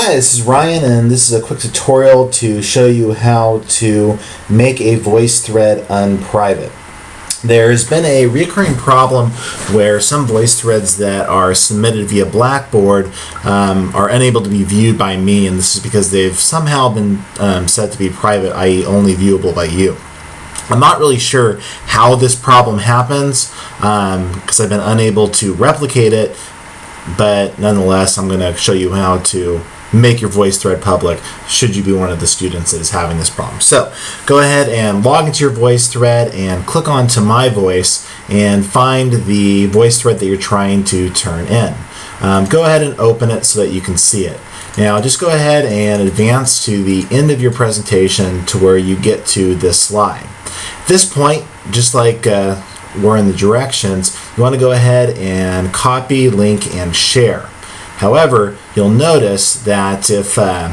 Hi, this is Ryan, and this is a quick tutorial to show you how to make a voice thread unprivate. There's been a recurring problem where some voice threads that are submitted via Blackboard um, are unable to be viewed by me, and this is because they've somehow been um, set to be private, i.e., only viewable by you. I'm not really sure how this problem happens because um, I've been unable to replicate it, but nonetheless, I'm going to show you how to make your voice thread public should you be one of the students that is having this problem. So go ahead and log into your voice thread and click on to my voice and find the voice thread that you're trying to turn in. Um, go ahead and open it so that you can see it. Now just go ahead and advance to the end of your presentation to where you get to this slide. At this point, just like uh, we're in the directions, you want to go ahead and copy, link, and share. However, you'll notice that if uh,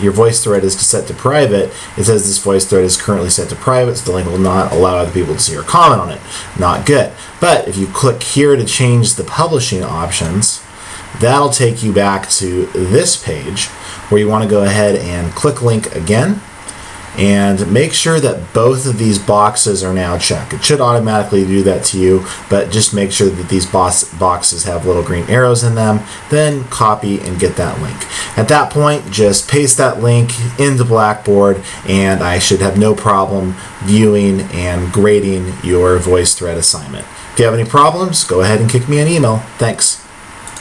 your voice thread is set to private, it says this voice thread is currently set to private, so the link will not allow other people to see or comment on it. Not good. But if you click here to change the publishing options, that'll take you back to this page where you want to go ahead and click link again and make sure that both of these boxes are now checked. It should automatically do that to you, but just make sure that these boxes have little green arrows in them, then copy and get that link. At that point, just paste that link into Blackboard and I should have no problem viewing and grading your VoiceThread assignment. If you have any problems, go ahead and kick me an email. Thanks.